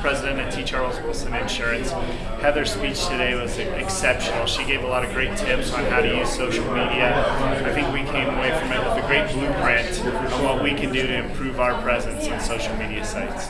President at T. Charles Wilson Insurance. Heather's speech today was exceptional. She gave a lot of great tips on how to use social media. I think we came away from it with a great blueprint on what we can do to improve our presence on social media sites.